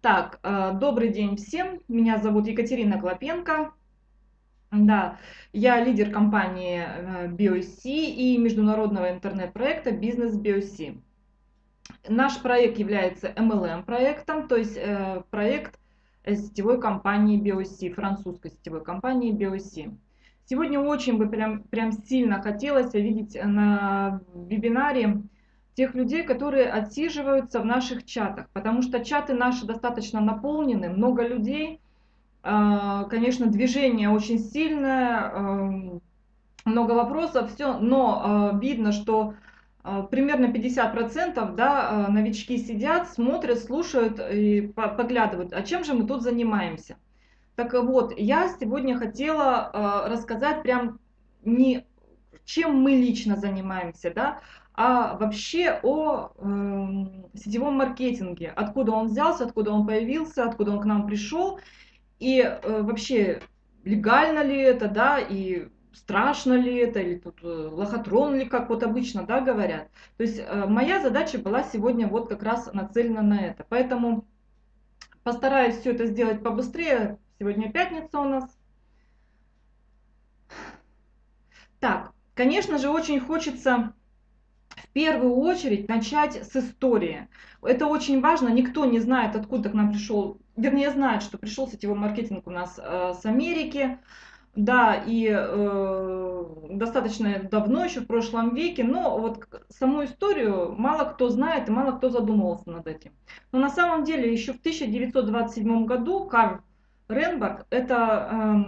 Так, э, добрый день всем. Меня зовут Екатерина Клопенко. Да, я лидер компании э, BioC и международного интернет-проекта Бизнес BioC. Наш проект является MLM проектом, то есть э, проект сетевой компании BioC, французской сетевой компании BioC. Сегодня очень бы прям, прям сильно хотелось видеть на вебинаре тех людей, которые отсиживаются в наших чатах, потому что чаты наши достаточно наполнены, много людей, а, конечно, движение очень сильное, эм, много вопросов, все, но а, видно, что а, примерно 50% да, новички сидят, смотрят, слушают и поглядывают, а чем же мы тут занимаемся. Так вот, я сегодня хотела рассказать прям не чем мы лично занимаемся, да, а вообще о э, сетевом маркетинге, откуда он взялся, откуда он появился, откуда он к нам пришел, и э, вообще легально ли это, да, и страшно ли это, или тут э, лохотрон ли, как вот обычно, да, говорят. То есть э, моя задача была сегодня вот как раз нацелена на это, поэтому постараюсь все это сделать побыстрее. Сегодня пятница у нас. Так, конечно же, очень хочется в первую очередь начать с истории. Это очень важно, никто не знает, откуда к нам пришел, вернее знает, что пришел сетевой маркетинг у нас э, с Америки, да, и э, достаточно давно, еще в прошлом веке, но вот саму историю мало кто знает и мало кто задумывался над этим. Но на самом деле еще в 1927 году Карл Ренберг, это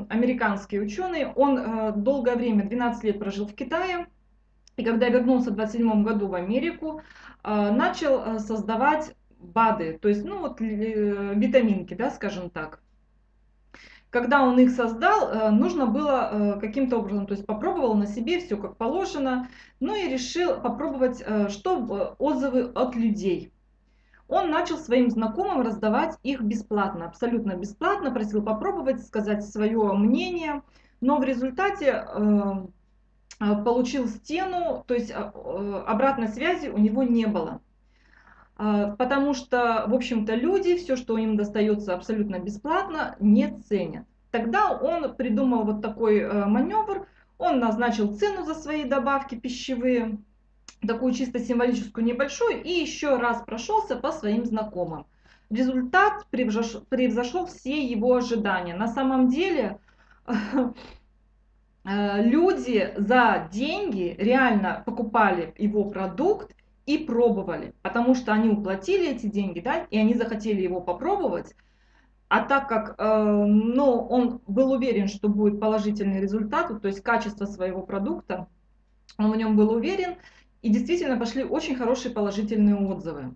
э, американский ученый, он э, долгое время, 12 лет прожил в Китае, и когда вернулся в 27 году в Америку, э, начал э, создавать БАДы, то есть, ну вот э, витаминки, да, скажем так. Когда он их создал, нужно было каким-то образом, то есть попробовал на себе все как положено, ну и решил попробовать, что отзывы от людей. Он начал своим знакомым раздавать их бесплатно, абсолютно бесплатно, просил попробовать, сказать свое мнение, но в результате получил стену, то есть а, э, обратной связи у него не было. А, потому что, в общем-то, люди все, что им достается абсолютно бесплатно, не ценят. Тогда он придумал вот такой э, маневр, он назначил цену за свои добавки пищевые, такую чисто символическую небольшую, и еще раз прошелся по своим знакомым. Результат превзошел все его ожидания. На самом деле люди за деньги реально покупали его продукт и пробовали, потому что они уплатили эти деньги, да, и они захотели его попробовать. А так как э, ну, он был уверен, что будет положительный результат, то есть качество своего продукта, он в нем был уверен, и действительно пошли очень хорошие положительные отзывы.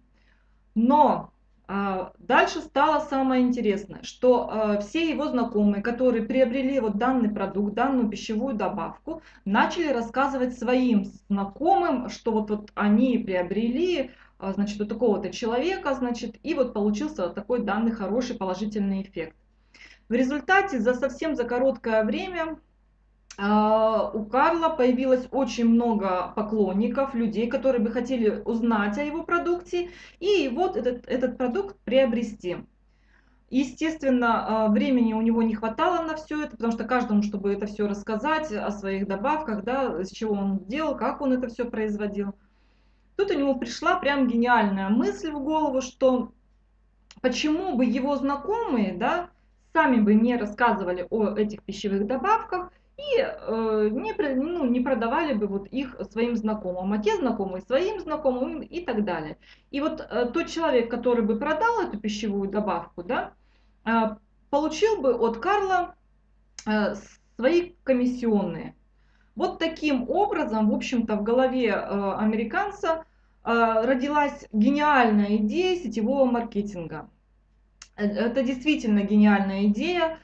Но дальше стало самое интересное, что а, все его знакомые, которые приобрели вот данный продукт, данную пищевую добавку, начали рассказывать своим знакомым, что вот, вот они приобрели, а, значит, у такого-то человека, значит, и вот получился такой данный хороший положительный эффект. В результате за совсем за короткое время а, у Карла появилось очень много поклонников, людей, которые бы хотели узнать о его продукте и вот этот, этот продукт приобрести. Естественно, а, времени у него не хватало на все это, потому что каждому, чтобы это все рассказать о своих добавках, да, с чего он делал, как он это все производил. Тут у него пришла прям гениальная мысль в голову, что почему бы его знакомые, да, сами бы не рассказывали о этих пищевых добавках, и э, не, ну, не продавали бы вот их своим знакомым, а те знакомые своим знакомым и так далее. И вот э, тот человек, который бы продал эту пищевую добавку, да, э, получил бы от Карла э, свои комиссионные. Вот таким образом, в общем-то, в голове э, американца э, родилась гениальная идея сетевого маркетинга. Э, это действительно гениальная идея.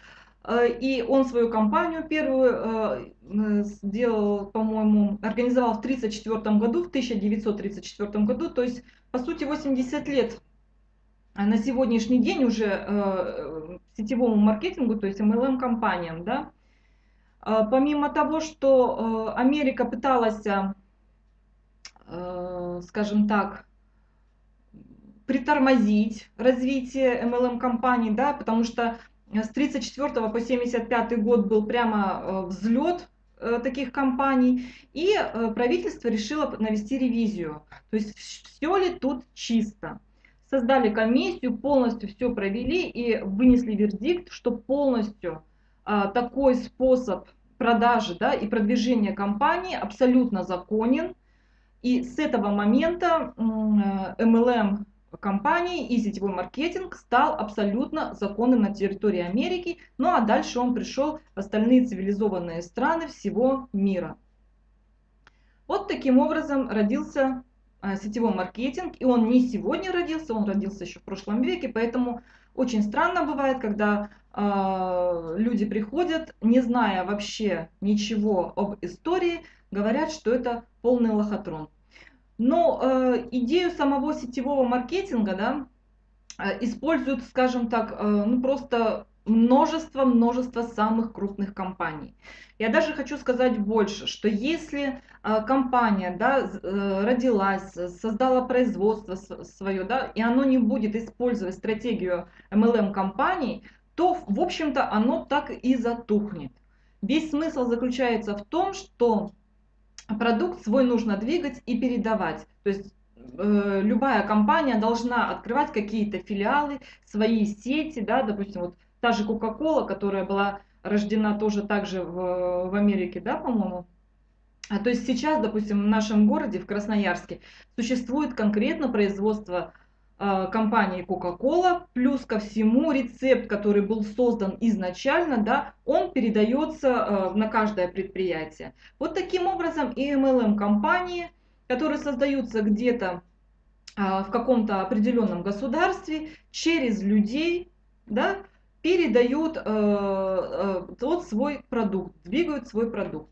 Э, и он свою компанию первую э, сделал, по-моему, организовал в 1934 году, в 1934 году, то есть, по сути, 80 лет на сегодняшний день уже э, сетевому маркетингу, то есть MLM-компаниям, да. Помимо того, что Америка пыталась, скажем так, притормозить развитие MLM-компаний, да, потому что с 34 по 75 год был прямо э, взлет э, таких компаний, и э, правительство решило навести ревизию. То есть все ли тут чисто. Создали комиссию, полностью все провели и вынесли вердикт, что полностью такой способ продажи да, и продвижения компании абсолютно законен. И с этого момента MLM компании и сетевой маркетинг стал абсолютно законным на территории Америки, ну а дальше он пришел в остальные цивилизованные страны всего мира. Вот таким образом родился а, сетевой маркетинг, и он не сегодня родился, он родился еще в прошлом веке, поэтому очень странно бывает, когда э, люди приходят, не зная вообще ничего об истории, говорят, что это полный лохотрон. Но э, идею самого сетевого маркетинга да, э, используют, скажем так, э, ну просто множество-множество самых крупных компаний. Я даже хочу сказать больше, что если э, компания да, родилась, создала производство свое, да, и оно не будет использовать стратегию MLM-компаний, то, в общем-то, оно так и затухнет. Весь смысл заключается в том, что продукт свой нужно двигать и передавать. То есть э, любая компания должна открывать какие-то филиалы, свои сети, да, допустим, вот та же Coca-Cola, которая была рождена тоже также в, в Америке, да, по-моему. А то есть сейчас, допустим, в нашем городе, в Красноярске, существует конкретно производство компании Coca-Cola, плюс ко всему рецепт, который был создан изначально, да, он передается э, на каждое предприятие. Вот таким образом и MLM-компании, которые создаются где-то э, в каком-то определенном государстве, через людей, да, передают тот свой продукт, двигают свой продукт.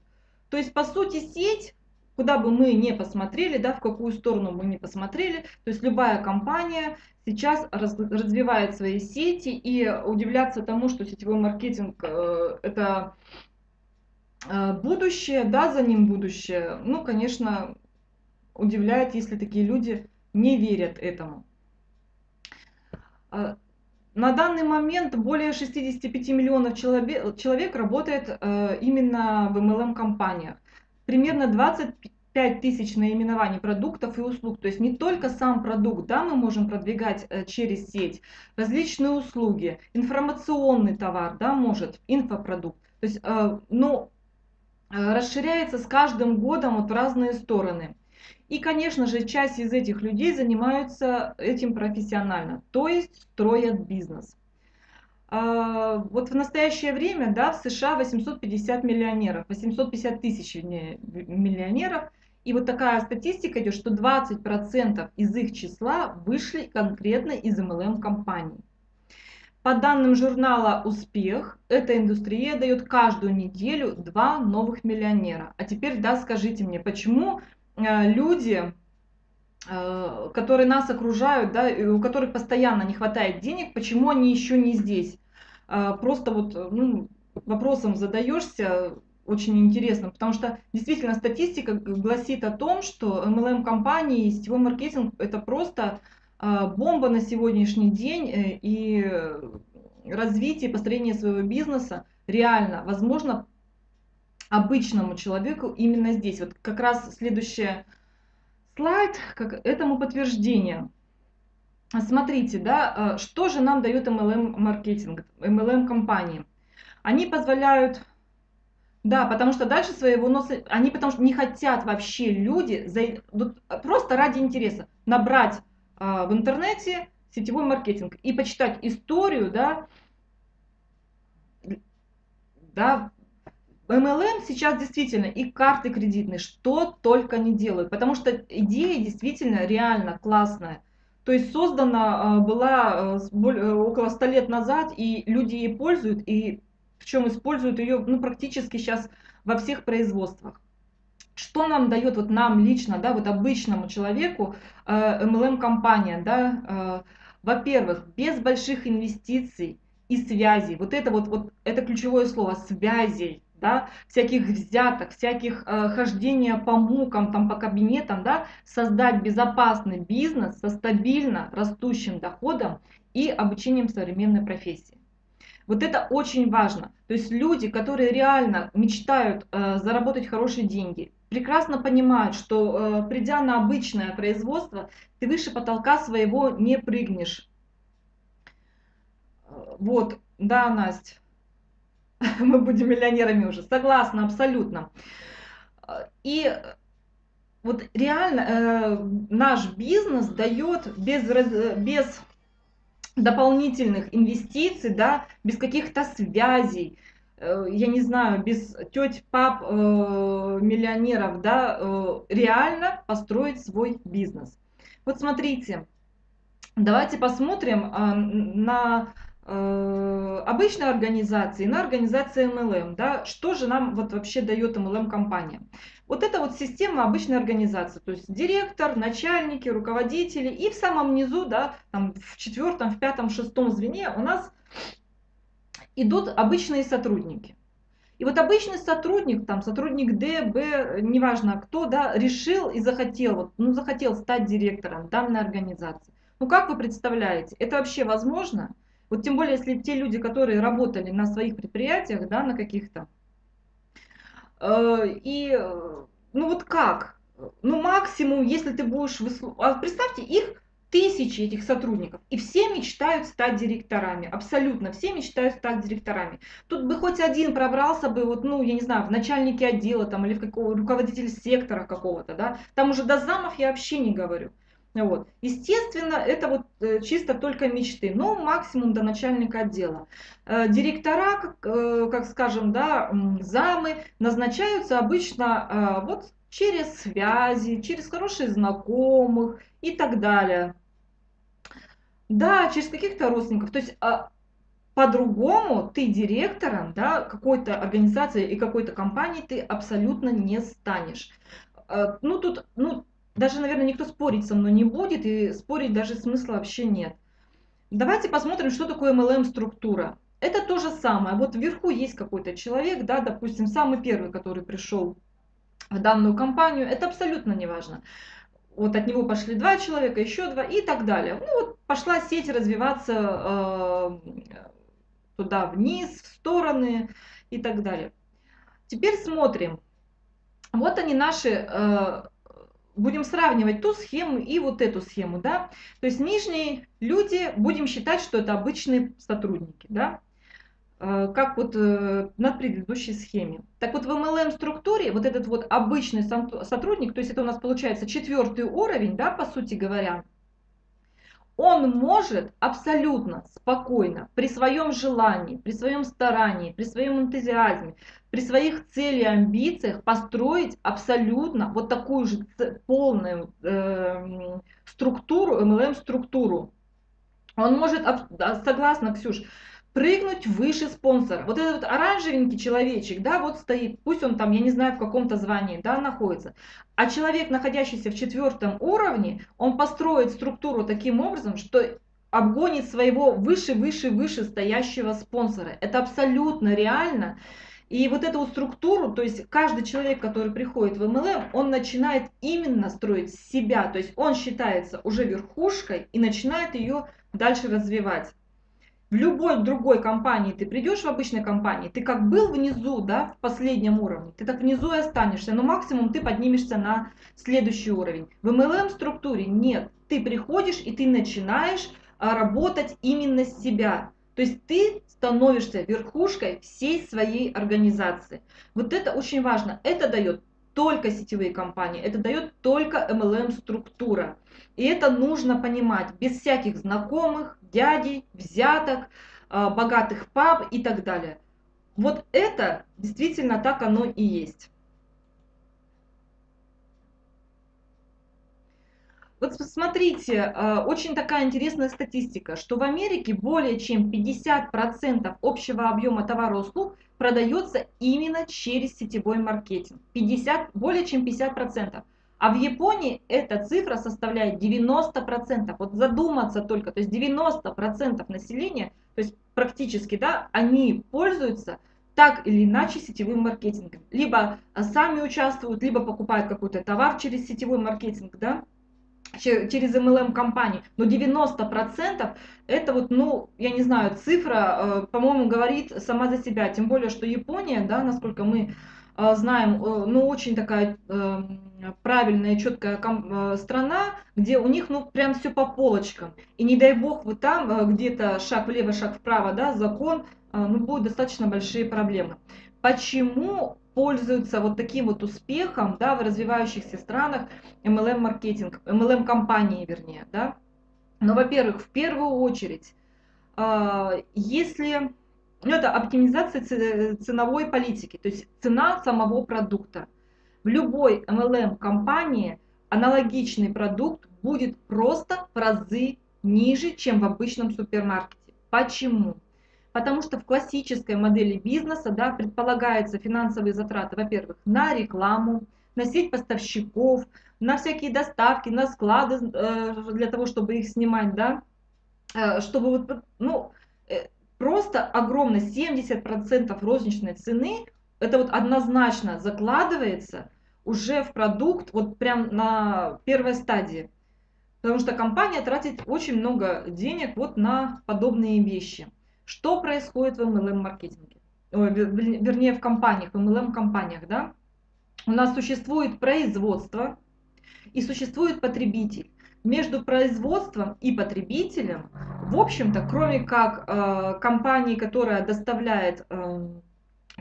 То есть, по сути, сеть куда бы мы не посмотрели, да, в какую сторону мы не посмотрели, то есть любая компания сейчас раз, развивает свои сети и удивляться тому, что сетевой маркетинг э, это э, будущее, да, за ним будущее, ну, конечно, удивляет, если такие люди не верят этому. Э, на данный момент более 65 миллионов человек, человек работает э, именно в MLM-компаниях примерно 25 тысяч наименований продуктов и услуг. То есть не только сам продукт, да, мы можем продвигать э, через сеть, различные услуги, информационный товар, да, может, инфопродукт. То есть, э, но э, расширяется с каждым годом вот в разные стороны. И, конечно же, часть из этих людей занимаются этим профессионально, то есть строят бизнес. А, вот в настоящее время да, в США 850 миллионеров, 850 тысяч миллионеров. И вот такая статистика идет, что 20% из их числа вышли конкретно из MLM-компаний. По данным журнала «Успех», эта индустрия дает каждую неделю два новых миллионера. А теперь, да, скажите мне, почему э, люди, которые нас окружают, да, у которых постоянно не хватает денег, почему они еще не здесь? А, просто вот ну, вопросом задаешься, очень интересно, потому что действительно статистика гласит о том, что MLM-компании и сетевой маркетинг это просто бомба на сегодняшний день, э, и развитие, построение своего бизнеса реально возможно обычному человеку именно здесь. Вот как раз следующий слайд как этому подтверждение. Смотрите, да, э, что же нам дает MLM-маркетинг, MLM-компании? Они позволяют, да, потому что дальше своего носа, они потому что не хотят вообще люди, за, просто ради интереса, набрать а, в интернете сетевой маркетинг и почитать историю, да, да, MLM сейчас действительно и карты кредитные, что только не делают, потому что идея действительно реально классная. То есть создана а, была э, э, около 100 лет назад, и люди ей пользуют, и причем используют ее ну, практически сейчас во всех производствах. Что нам дает вот нам лично, да, вот обычному человеку MLM-компания, э, да, во-первых, без больших инвестиций и связей, вот это вот, вот это ключевое слово, связей, да, всяких взяток, всяких э, хождения по мукам, там, по кабинетам, да, создать безопасный бизнес со стабильно растущим доходом и обучением современной профессии. Вот это очень важно. То есть люди, которые реально мечтают э, заработать хорошие деньги, прекрасно понимают, что э, придя на обычное производство, ты выше потолка своего не прыгнешь. Вот, да, Настя, мы будем миллионерами уже. Согласна, абсолютно. И вот реально э, наш бизнес дает без, без дополнительных инвестиций, да, без каких-то связей, э, я не знаю, без теть, пап, э, миллионеров, да, реально построить свой бизнес. Вот смотрите, давайте посмотрим на обычной организации, на организации MLM, да, что же нам вот вообще дает MLM компания. Вот это вот система обычной организации, то есть директор, начальники, руководители, и в самом низу, да, там в четвертом, в пятом, шестом звене у нас идут обычные сотрудники. И вот обычный сотрудник, там сотрудник Д, Б, неважно кто, да, решил и захотел, вот, ну захотел стать директором данной организации. Ну как вы представляете, это вообще возможно? Вот тем более, если те люди, которые работали на своих предприятиях, да, на каких-то, Э, и, э, ну вот как? Ну максимум, если ты будешь... Выслу... А представьте, их тысячи этих сотрудников, и все мечтают стать директорами, абсолютно все мечтают стать директорами. Тут бы хоть один пробрался бы, вот, ну, я не знаю, в начальнике отдела там, или в какого, руководитель сектора какого-то, да, там уже до замов я вообще не говорю. Вот. Естественно, это вот э, чисто только мечты, но максимум до начальника отдела. Э, директора, как, э, как скажем, да, замы назначаются обычно вот через связи, через хороших знакомых и так далее. Да, через каких-то родственников. То есть а, по-другому ты директором да, какой-то организации и какой-то компании ты абсолютно не станешь. Ну, тут, ну, даже, наверное, никто спорить со мной не будет, и спорить даже смысла вообще нет. Давайте посмотрим, что такое MLM-структура. Это то же самое. Вот вверху есть какой-то человек, да, допустим, самый первый, который пришел в данную компанию, это абсолютно не важно. Вот от него пошли два человека, еще два и так далее. Ну вот пошла сеть развиваться э, туда вниз, в стороны и так далее. Теперь смотрим. Вот они наши э, будем сравнивать ту схему и вот эту схему, да, то есть нижние люди, будем считать, что это обычные сотрудники, да, э, как вот э, на предыдущей схеме. Так вот в MLM структуре вот этот вот обычный сотрудник, то есть это у нас получается четвертый уровень, да, по сути говоря, он может абсолютно спокойно, при своем желании, при своем старании, при своем энтузиазме, при своих целях и амбициях построить абсолютно вот такую же полную э, структуру, MLM-структуру. Он может, согласно, Ксюш, прыгнуть выше спонсора. Вот этот оранжевенький человечек, да, вот стоит, пусть он там, я не знаю, в каком-то звании, да, находится. А человек, находящийся в четвертом уровне, он построит структуру таким образом, что обгонит своего выше, выше, выше стоящего спонсора. Это абсолютно реально. И вот эту вот структуру, то есть каждый человек, который приходит в MLM, он начинает именно строить себя, то есть он считается уже верхушкой и начинает ее дальше развивать в любой другой компании ты придешь в обычной компании, ты как был внизу, да, в последнем уровне, ты так внизу и останешься, но максимум ты поднимешься на следующий уровень. В MLM структуре нет, ты приходишь и ты начинаешь а, работать именно с себя. То есть ты становишься верхушкой всей своей организации. Вот это очень важно. Это дает только сетевые компании, это дает только MLM структура. И это нужно понимать без всяких знакомых, дядей, взяток, а, богатых пап и так далее. Вот это действительно так оно и есть. Вот смотрите, а, очень такая интересная статистика, что в Америке более чем 50% общего объема товара услуг продается именно через сетевой маркетинг. 50, более чем 50%. А в Японии эта цифра составляет 90%. Вот задуматься только, то есть 90% населения, то есть практически, да, они пользуются так или иначе сетевым маркетингом. Либо сами участвуют, либо покупают какой-то товар через сетевой маркетинг, да, через MLM компании, но 90% это вот, ну, я не знаю, цифра, э, по-моему, говорит сама за себя, тем более, что Япония, да, насколько мы э, знаем, э, ну, очень такая правильная, четкая страна, где у них, ну, прям все по полочкам, и не дай бог вы там где-то шаг влево, шаг вправо, да, закон, ну, будут достаточно большие проблемы. Почему пользуются вот таким вот успехом да, в развивающихся странах MLM-маркетинг, MLM-компании вернее. Да? Но, во-первых, в первую очередь, а, если ну, это оптимизация ценовой политики, то есть цена самого продукта. В любой MLM-компании аналогичный продукт будет просто в разы ниже, чем в обычном супермаркете. Почему? Потому что в классической модели бизнеса да, предполагаются финансовые затраты, во-первых, на рекламу, на сеть поставщиков, на всякие доставки, на склады э, для того, чтобы их снимать, да, э, чтобы вот, ну, э, просто огромно 70% розничной цены, это вот однозначно закладывается уже в продукт, вот прям на первой стадии. Потому что компания тратит очень много денег вот на подобные вещи. Что происходит в MLM-маркетинге? Вернее, в компаниях, в MLM-компаниях, да? У нас существует производство и существует потребитель. Между производством и потребителем, в общем-то, кроме как э, компании, которая доставляет э,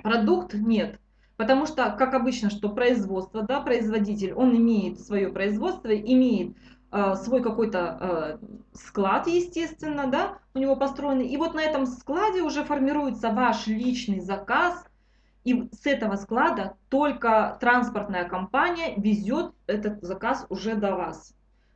продукт, нет. Потому что, как обычно, что производство, да, производитель, он имеет свое производство, имеет свой какой-то э, склад, естественно, да, у него построенный. И вот на этом складе уже формируется ваш личный заказ, и с этого склада только транспортная компания везет этот заказ уже до вас.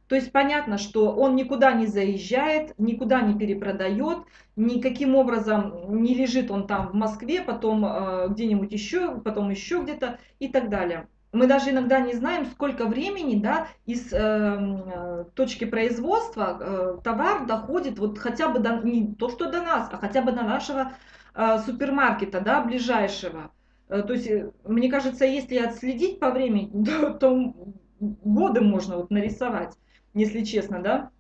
То есть понятно, что он никуда не заезжает, никуда не перепродает, никаким образом не лежит он там в Москве, потом э, где-нибудь еще, потом еще где-то и так далее мы даже иногда не знаем, сколько времени да, из эм, э, точки производства э, товар доходит вот хотя бы до, не то, что до нас, а хотя бы до нашего э, супермаркета, да, ближайшего. Э, то есть, э, мне кажется, если отследить по времени, то, то годы можно вот нарисовать, если честно, да.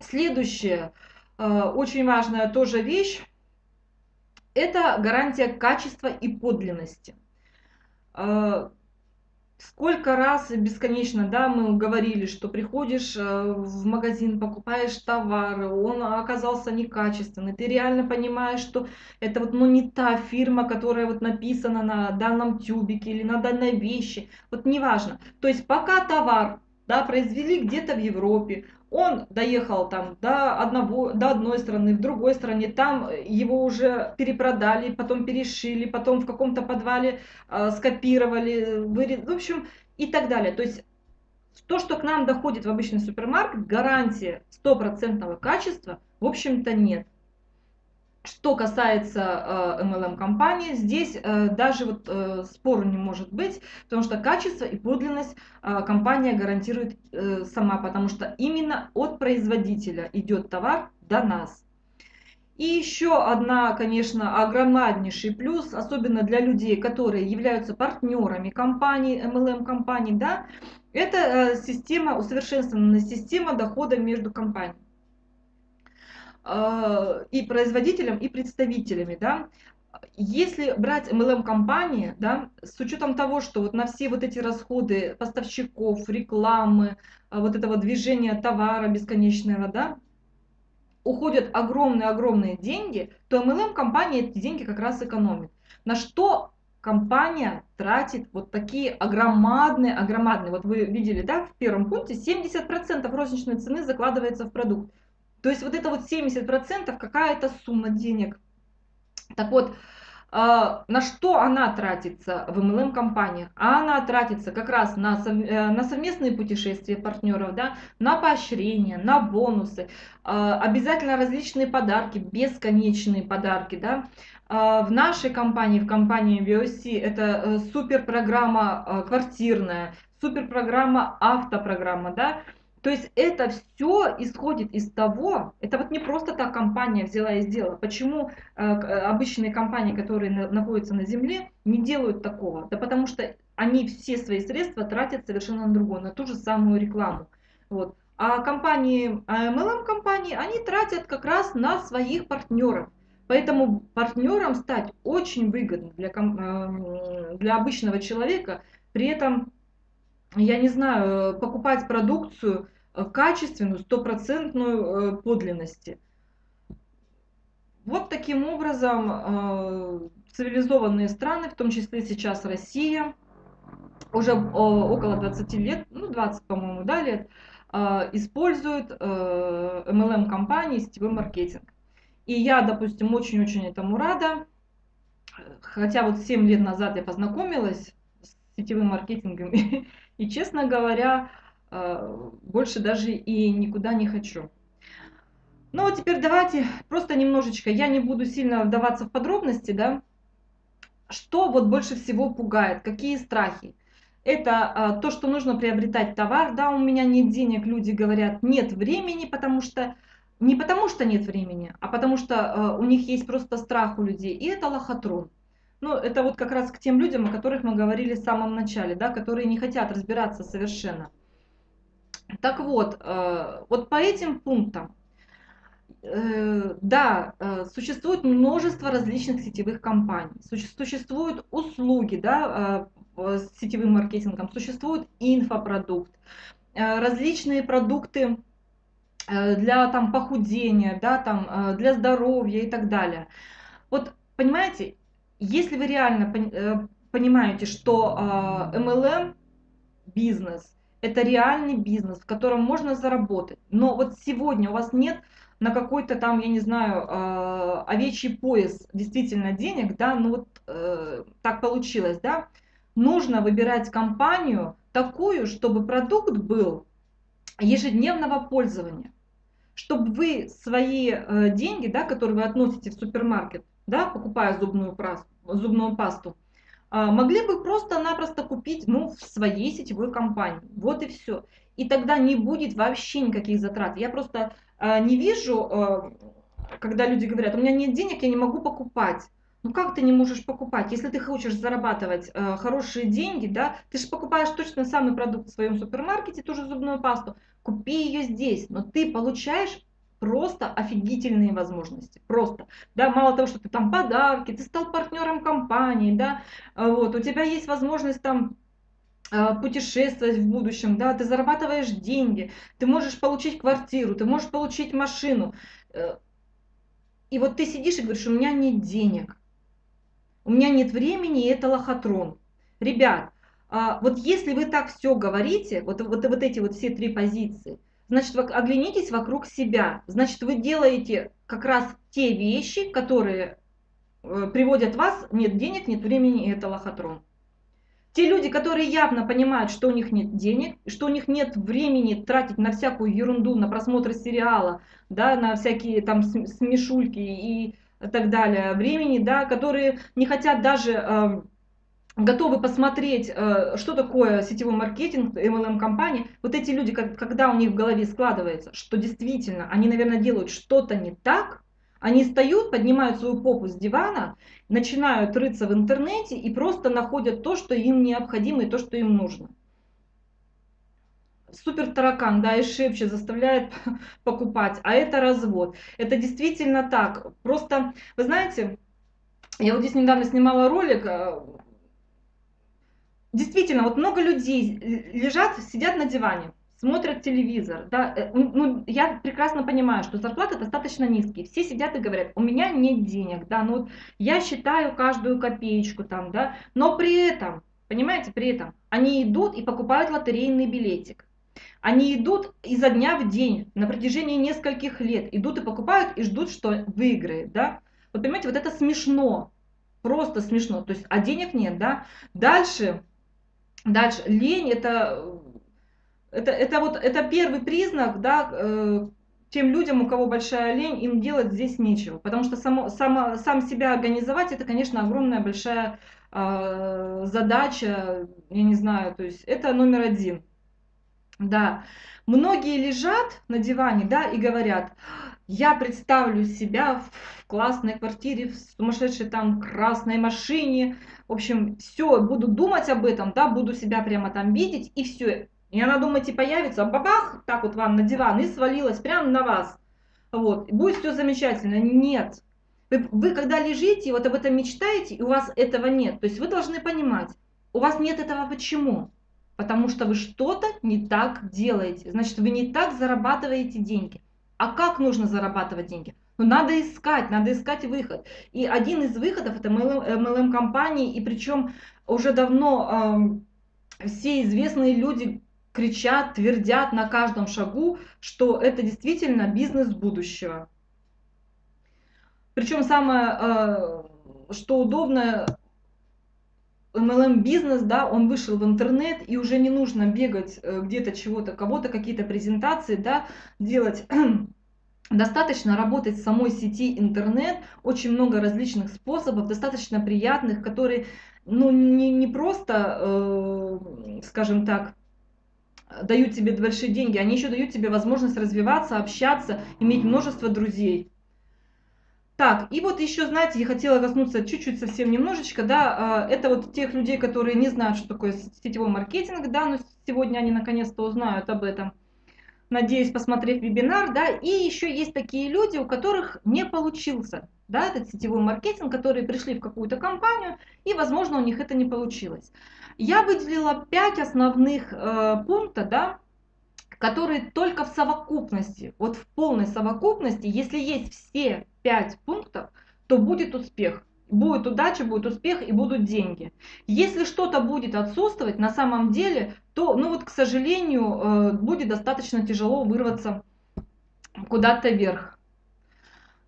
Следующее, э, очень важная тоже вещь, это гарантия качества и подлинности. Э, Сколько раз бесконечно, да, мы говорили, что приходишь э, в магазин, покупаешь товар, он оказался некачественный, ты реально понимаешь, что это вот, ну, не та фирма, которая вот написана на данном тюбике или на данной вещи, вот неважно. То есть пока товар, да, произвели где-то в Европе, он доехал там до, одного, до одной страны, в другой стране, там его уже перепродали, потом перешили, потом в каком-то подвале э, скопировали, вырез... в общем, и так далее. То есть то, что к нам доходит в обычный супермаркет, гарантии стопроцентного качества, в общем-то, нет. Что касается э, MLM-компании, здесь э, даже вот э, спору не может быть, потому что качество и подлинность э, компания гарантирует э, сама, потому что именно от производителя идет товар до нас. И еще одна, конечно, огромнейший плюс, особенно для людей, которые являются партнерами компании, MLM-компаний, да, это э, система, усовершенствованная система дохода между компаниями. Э, и производителям, и представителями, да, если брать MLM-компании, да, с учетом того, что вот на все вот эти расходы поставщиков, рекламы, э, вот этого движения товара бесконечного, да, уходят огромные-огромные деньги, то MLM-компания эти деньги как раз экономит. На что компания тратит вот такие огромадные, огромадные, вот вы видели, да, в первом пункте 70% розничной цены закладывается в продукт. То есть вот это вот 70% какая-то сумма денег. Так вот, а, на что она тратится в MLM-компаниях? А она тратится как раз на, э, на совместные путешествия партнеров, да, на поощрения, на бонусы, а, обязательно различные подарки, бесконечные подарки. Да. А, в нашей компании, в компании VOC, это э, супер программа квартирная, супер программа автопрограмма. Да То есть это все исходит из того, это вот не просто так компания взяла и сделала. Почему э, обычные компании, которые на, находятся на земле, не делают такого? Да потому что они все свои средства тратят совершенно на другое, на ту же самую рекламу. Вот. А компании, MLM-компании, они тратят как раз на своих партнеров. Поэтому партнером стать очень выгодно для, э, для обычного человека. При этом я не знаю, покупать продукцию э, качественную, стопроцентную э, подлинности. Вот таким образом э, цивилизованные страны, в том числе сейчас Россия, уже около 20 лет, ну 20, по-моему, да, лет, используют MLM-компании, сетевой маркетинг. И я, допустим, очень-очень этому рада. Хотя вот 7 лет назад я познакомилась с сетевым маркетингом И, честно говоря, э, больше даже и никуда не хочу. Ну, а теперь давайте просто немножечко, я не буду сильно вдаваться в подробности, да, что вот больше всего пугает, какие страхи. Это а, то, что нужно приобретать товар, да, у меня нет денег, люди говорят, нет времени, потому что, не потому что нет времени, а потому что а, у них есть просто страх у людей, и это лохотрон. Ну, это вот как раз к тем людям, о которых мы говорили в самом начале, да, которые не хотят разбираться совершенно. Так вот, э, вот по этим пунктам, э, да, э, существует множество различных сетевых компаний, существуют услуги, да, с сетевым маркетингом, существует инфопродукт, различные продукты для там похудения, да, там для здоровья и так далее. Вот понимаете, если вы реально э, понимаете, что MLM а, бизнес это реальный бизнес, в котором можно заработать, но вот сегодня у вас нет на какой-то там, я не знаю, а, овечий пояс действительно денег, да, ну вот э, так получилось, да, нужно выбирать компанию такую, чтобы продукт был ежедневного пользования, чтобы вы свои э, деньги, да, которые вы относите в супермаркет, да, покупая зубную, зубную пасту, а, могли бы просто-напросто купить ну, в своей сетевой компании. Вот и все. И тогда не будет вообще никаких затрат. Я просто а, не вижу, а, когда люди говорят, у меня нет денег, я не могу покупать. Ну как ты не можешь покупать? Если ты хочешь зарабатывать э, хорошие деньги, да, ты же покупаешь точно самый продукт в своем супермаркете, ту же зубную пасту, купи ее здесь, но ты получаешь просто офигительные возможности. Просто. Да, мало того, что ты там подарки, ты стал партнером компании, да, а вот, у тебя есть возможность там а, путешествовать в будущем, да, ты зарабатываешь деньги, ты можешь получить квартиру, ты можешь получить машину. Э, и вот ты сидишь и говоришь, у меня нет денег, у меня нет времени, и это лохотрон. Ребят, а, вот если вы так все говорите, вот, вот, вот эти вот все три позиции, значит, оглянитесь вокруг себя. Значит, вы делаете как раз те вещи, которые э, приводят вас, нет денег, нет времени, и это лохотрон. Те люди, которые явно понимают, что у них нет денег, что у них нет времени тратить на всякую ерунду, на просмотр сериала, да, на всякие там смешульки и так далее, времени, да, которые не хотят даже э, готовы посмотреть, э, что такое сетевой маркетинг, MLM-компании, вот эти люди, когда у них в голове складывается, что действительно они, наверное, делают что-то не так, они встают, поднимают свою попу с дивана, начинают рыться в интернете и просто находят то, что им необходимо и то, что им нужно. Супер таракан, да, и шепчет, заставляет покупать, а это развод. Это действительно так. Просто, вы знаете, я вот здесь недавно снимала ролик, э, действительно, вот много людей лежат, сидят на диване, смотрят телевизор. Да, э, ну, я прекрасно понимаю, что зарплаты достаточно низкие. Все сидят и говорят, у меня нет денег, да, ну я считаю каждую копеечку там, да, но при этом, понимаете, при этом они идут и покупают лотерейный билетик. Они идут изо дня в день на протяжении нескольких лет, идут и покупают и ждут, что выиграет, да. Вот понимаете, вот это смешно, просто смешно, то есть, а денег нет, да. Дальше Дальше, лень это, это, это, вот, это первый признак, да, э, тем людям, у кого большая лень, им делать здесь нечего. Потому что само, само, сам себя организовать, это, конечно, огромная большая э, задача, я не знаю, то есть это номер один. Да, Многие лежат на диване, да, и говорят, я представлю себя в классной квартире, в сумасшедшей там красной машине, в общем, все, буду думать об этом, да, буду себя прямо там видеть, и все. И она, думаете, появится, бабах, так вот вам на диван, и свалилась прямо на вас. Вот, будет все замечательно. Нет. Вы, вы когда лежите, вот об этом мечтаете, и у вас этого нет. То есть вы должны понимать, у вас нет этого почему? Потому что вы что-то не так делаете. Значит, вы не так зарабатываете деньги. А как нужно зарабатывать деньги? Ну, надо искать, надо искать выход. И один из выходов это MLM компании, и причем уже давно э, все известные люди кричат, твердят на каждом шагу, что это действительно бизнес будущего. Причем самое, э, что удобно, MLM бизнес, да, он вышел в интернет, и уже не нужно бегать э, где-то чего-то, кого-то, какие-то презентации, да, делать Достаточно работать в самой сети интернет, очень много различных способов, достаточно приятных, которые ну, не, не просто, э, скажем так, дают тебе большие деньги, они еще дают тебе возможность развиваться, общаться, иметь множество друзей. Так, и вот еще, знаете, я хотела коснуться чуть-чуть совсем немножечко, да, а, это вот тех людей, которые не знают, что такое сетевой маркетинг, да, но сегодня они наконец-то узнают об этом. Надеюсь, посмотреть вебинар, да, и еще есть такие люди, у которых не получился, да, этот сетевой маркетинг, которые пришли в какую-то компанию, и, возможно, у них это не получилось. Я выделила 5 основных э, пунктов, да, которые только в совокупности, вот в полной совокупности, если есть все пять пунктов, то будет успех. Будет удача, будет успех и будут деньги. Если что-то будет отсутствовать на самом деле, то, ну вот, к сожалению, э, будет достаточно тяжело вырваться куда-то вверх.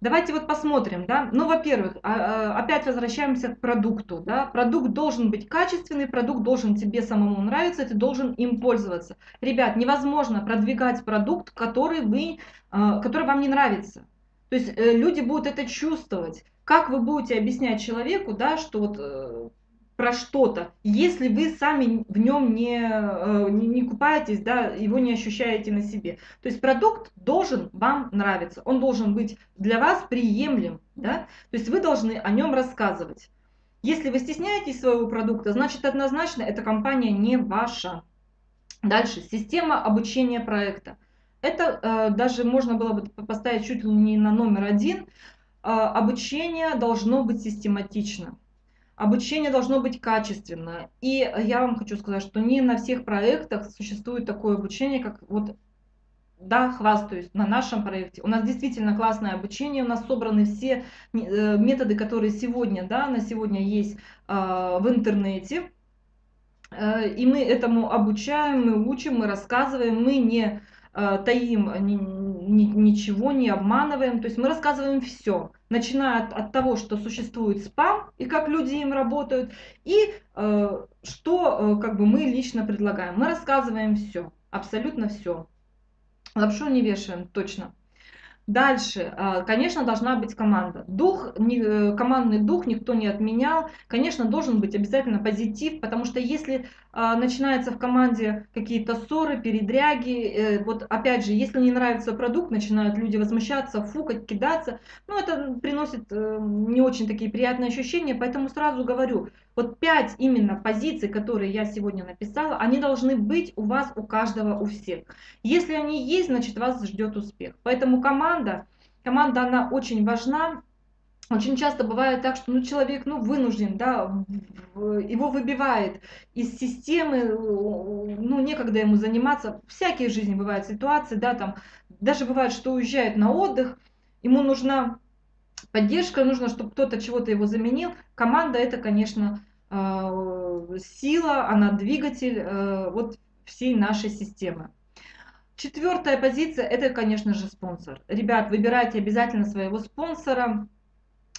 Давайте вот посмотрим, да. Ну, во-первых, а, а, опять возвращаемся к продукту, да. Продукт должен быть качественный, продукт должен тебе самому нравиться, ты должен им пользоваться. Ребят, невозможно продвигать продукт, который, вы, а, который вам не нравится. То есть э, люди будут это чувствовать. Как вы будете объяснять человеку, да, что вот э, про что-то, если вы сами в нем не, э, не, не купаетесь, да, его не ощущаете на себе. То есть продукт должен вам нравиться, он должен быть для вас приемлем, да, то есть вы должны о нем рассказывать. Если вы стесняетесь своего продукта, значит однозначно эта компания не ваша. Дальше, система обучения проекта. Это э, даже можно было бы поставить чуть ли не на номер один. Э, обучение должно быть систематично. Обучение должно быть качественно. И я вам хочу сказать, что не на всех проектах существует такое обучение, как вот да, хвастаюсь, на нашем проекте. У нас действительно классное обучение, у нас собраны все э, методы, которые сегодня, да, на сегодня есть в интернете. И мы этому обучаем, мы учим, мы рассказываем, мы не таим ни, ни, ничего, не обманываем. То есть мы рассказываем все, начиная от, от того, что существует спам и как люди им работают, и э, что э, как бы мы лично предлагаем. Мы рассказываем все, абсолютно все. Лапшу не вешаем, точно. Дальше, а, конечно, должна быть команда. Дух, э, командный дух никто не отменял. Конечно, должен быть обязательно позитив, потому что если а, начинаются в команде какие-то ссоры, передряги, э, вот опять же, если не нравится продукт, начинают люди возмущаться, фукать, кидаться, ну это приносит э, не очень такие приятные ощущения, поэтому сразу говорю, вот пять именно позиций, которые я сегодня написала, они должны быть у вас, у каждого, у всех. Если они есть, значит вас ждет успех. Поэтому команда, команда она очень важна. Очень часто бывает так, что ну, человек ну, вынужден, да, его выбивает из системы, ну, некогда ему заниматься. Всякие в жизни бывают ситуации, да, там, даже бывает, что уезжает на отдых, ему нужна поддержка, нужно, чтобы кто-то чего-то его заменил. Команда это, конечно, э, сила, она двигатель э, вот всей нашей системы. Четвертая позиция это, конечно же, спонсор. Ребят, выбирайте обязательно своего спонсора.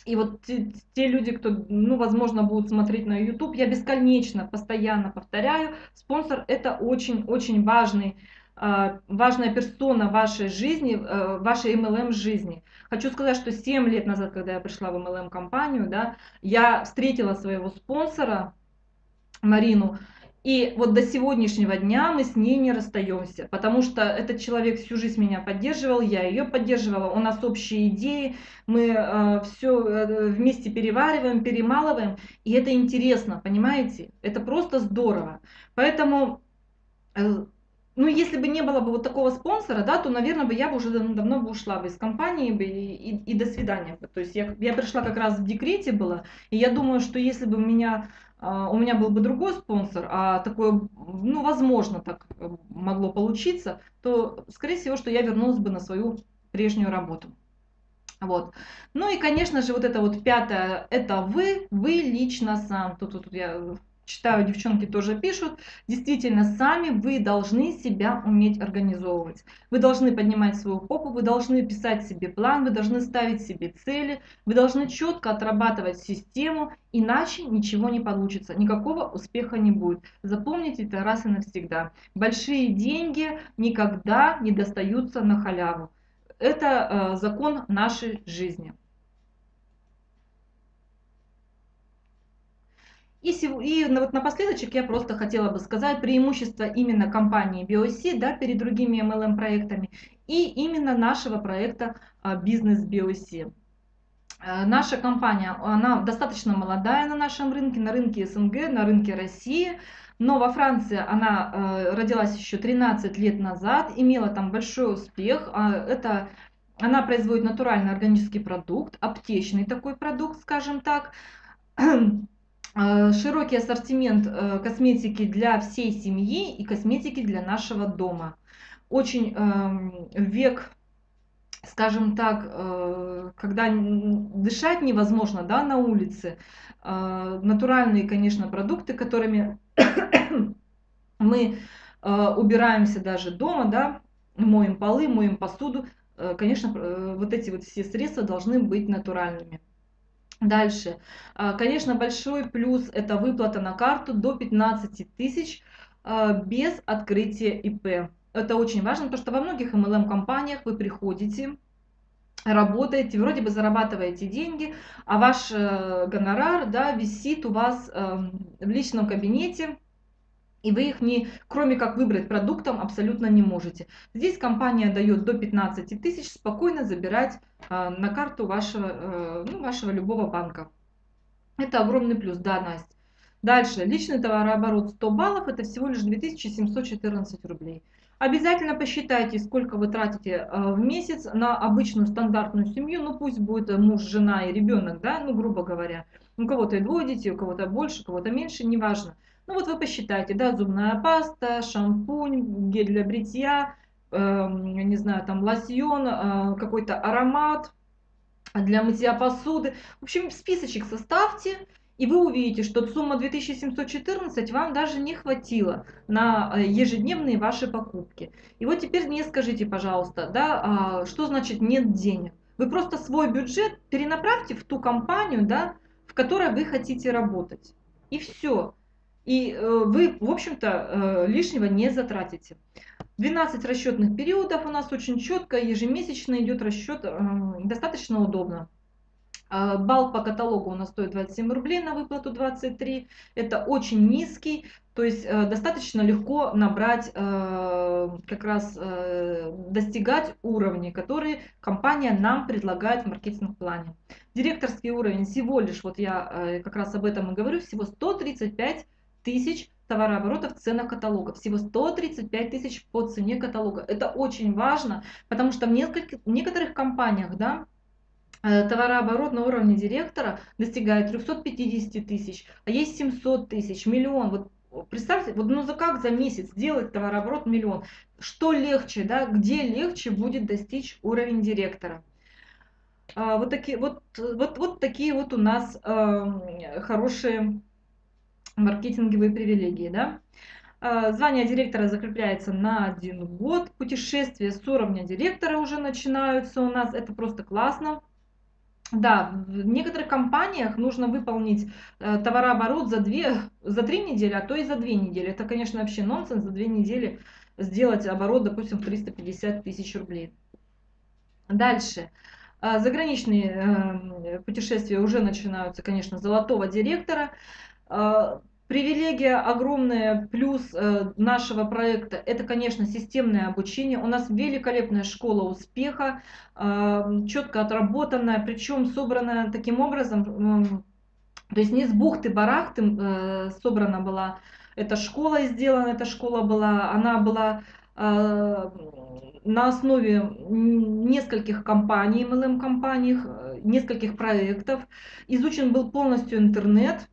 И вот те, те люди, кто, ну, возможно, будут смотреть на YouTube, я бесконечно, постоянно повторяю, спонсор это очень-очень важный важная персона вашей жизни, э, вашей MLM жизни. Хочу сказать, что 7 лет назад, когда я пришла в MLM компанию, да, я встретила своего спонсора Марину, И вот до сегодняшнего дня мы с ней не расстаемся, потому что этот человек всю жизнь меня поддерживал, я ее поддерживала, у нас общие идеи, мы э, все э, вместе перевариваем, перемалываем, и это интересно, понимаете? Это просто здорово. Поэтому, э, ну, если бы не было бы вот такого спонсора, да, то, наверное, бы я бы уже давно, давно бы ушла бы из компании бы и, и, и до свидания. То есть я, я пришла как раз в декрете была, и я думаю, что если бы меня а, у меня был бы другой спонсор, а такое, ну, возможно, так э, могло получиться, то, скорее всего, что я вернулась бы на свою прежнюю работу. Вот. Ну и, конечно же, вот это вот пятое, это вы, вы лично сам. Тут, тут я читаю, девчонки тоже пишут, действительно, сами вы должны себя уметь организовывать. Вы должны поднимать свою попу, вы должны писать себе план, вы должны ставить себе цели, вы должны четко отрабатывать систему, иначе ничего не получится, никакого успеха не будет. Запомните это раз и навсегда. Большие деньги никогда не достаются на халяву. Это э, закон нашей жизни. И, и вот напоследочек я просто хотела бы сказать преимущество именно компании BioC да, перед другими MLM-проектами и именно нашего проекта а, Бизнес BioC. А, наша компания, она достаточно молодая на нашем рынке, на рынке СНГ, на рынке России, но во Франции она э, родилась еще 13 лет назад, имела там большой успех. А, это она производит натуральный органический продукт, аптечный такой продукт, скажем так. Э, широкий ассортимент э, косметики для всей семьи и косметики для нашего дома. Очень эм, век, скажем так, э, когда дышать невозможно да, на улице, натуральные, конечно, продукты, которыми мы убираемся даже дома, да, моем полы, моем посуду, конечно, вот эти вот все средства должны быть натуральными. Дальше. А, конечно, большой плюс – это выплата на карту до 15 тысяч а, без открытия ИП. Это очень важно, потому что во многих MLM-компаниях вы приходите, работаете, вроде бы зарабатываете деньги, а ваш э, гонорар да, висит у вас эм, в личном кабинете, и вы их не, кроме как выбрать продуктом, абсолютно не можете. Здесь компания дает до 15 тысяч спокойно забирать а, на карту вашего, а, ну, вашего любого банка. Это огромный плюс, да, Настя. Дальше, личный товарооборот 100 баллов, это всего лишь 2714 рублей. Обязательно посчитайте, сколько вы тратите в месяц на обычную стандартную семью, ну пусть будет муж, жена и ребенок, да, ну грубо говоря. У кого-то и двое детей, у кого-то больше, у кого-то меньше, неважно. Ну вот вы посчитайте, да, зубная паста, шампунь, гель для бритья, э, не знаю, там лосьон, э, какой-то аромат для мытья посуды. В общем, списочек составьте, и вы увидите, что сумма 2714 вам даже не хватило на э, ежедневные ваши покупки. И вот теперь мне скажите, пожалуйста, да, а, что значит нет денег? Вы просто свой бюджет перенаправьте в ту компанию, да, в которой вы хотите работать. И все. И э, вы, в общем-то, э, лишнего не затратите. 12 расчетных периодов у нас очень четко, ежемесячно идет расчет, э, достаточно удобно. Балл по каталогу у нас стоит 27 рублей на выплату 23. Это очень низкий, то есть достаточно легко набрать, как раз достигать уровни, которые компания нам предлагает в маркетинг-плане. Директорский уровень всего лишь, вот я как раз об этом и говорю, всего 135 тысяч товарооборота в ценах каталога. Всего 135 тысяч по цене каталога. Это очень важно, потому что в нескольких, некоторых компаниях да, э, товарооборот на уровне директора достигает 350 тысяч, а есть 700 тысяч, миллион. Вот представьте, вот ну за как за месяц сделать товарооборот миллион? Что легче, да, где легче будет достичь уровень директора? А, вот такие вот, вот, вот такие вот у нас э, хорошие маркетинговые привилегии. Да? А, звание директора закрепляется на один год. Путешествия с уровня директора уже начинаются у нас. Это просто классно. Да, в некоторых компаниях нужно выполнить э, товарооборот за, две, за три недели, а то и за две недели. Это, конечно, вообще нонсенс за две недели сделать оборот, допустим, в 350 тысяч рублей. Дальше. А, заграничные э, путешествия уже начинаются, конечно, золотого директора. А, Привилегия огромная, плюс э, нашего проекта, это, конечно, системное обучение. У нас великолепная школа успеха, э, четко отработанная, причем собранная таким образом, то есть не с бухты-барахты э, собрана была эта школа сделана, эта школа была, она была на основе нескольких компаний, MLM-компаний, нескольких проектов. Изучен был полностью интернет,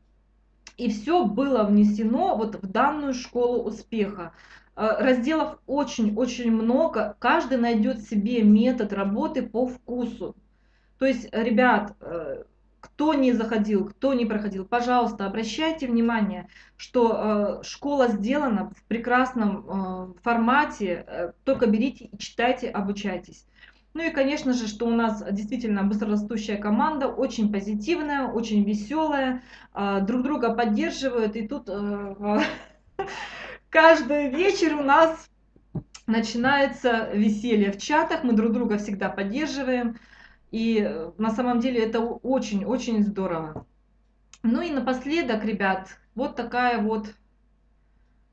и все было внесено вот в данную школу успеха. Э, разделов очень-очень много, каждый найдет себе метод работы по вкусу. То есть, ребят, э, кто не заходил, кто не проходил, пожалуйста, обращайте внимание, что э, школа сделана в прекрасном формате, только берите и читайте, обучайтесь. Ну и, конечно же, что у нас действительно быстрорастущая команда, очень позитивная, очень веселая, а, друг друга поддерживают. И тут э, каждый вечер у нас начинается веселье в чатах, мы друг друга всегда поддерживаем. И э, на самом деле это очень-очень здорово. Ну и напоследок, ребят, вот такая вот,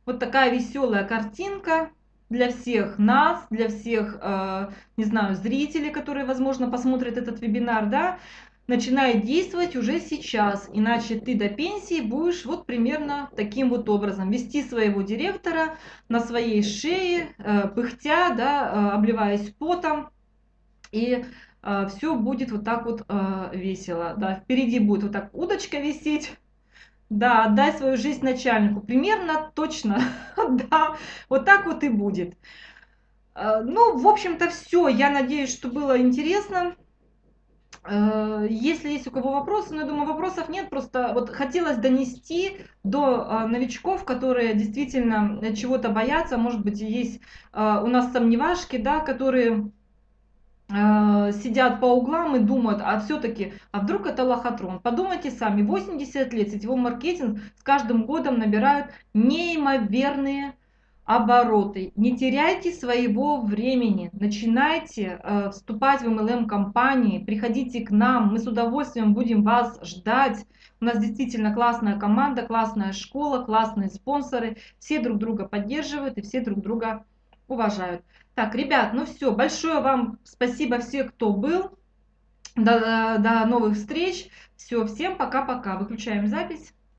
вот такая веселая картинка для всех нас, для всех, э, не знаю, зрителей, которые, возможно, посмотрят этот вебинар, да, начинает действовать уже сейчас, иначе ты до пенсии будешь вот примерно таким вот образом. Вести своего директора на своей шее, э, пыхтя, да, э, обливаясь потом, и все будет вот так вот весело, да, впереди будет вот так удочка висеть, да, отдай свою жизнь начальнику. Примерно точно. да, вот так вот и будет. Э, ну, в общем-то, все. Я надеюсь, что было интересно. Э, если есть у кого вопросы, но ну, я думаю, вопросов нет, просто вот хотелось донести до э, новичков, которые действительно чего-то боятся, может быть, есть у нас сомневашки, да, которые сидят по углам и думают, а все-таки, а вдруг это лохотрон? Подумайте сами, 80 лет сетевой маркетинг с каждым годом набирают неимоверные обороты. Не теряйте своего времени, начинайте э, вступать в MLM-компании, приходите к нам, мы с удовольствием будем вас ждать. У нас действительно классная команда, классная школа, классные спонсоры, все друг друга поддерживают и все друг друга уважают. Так, ребят, ну все, большое вам спасибо всем, кто был. До, до новых встреч. Все, всем пока-пока. Выключаем запись.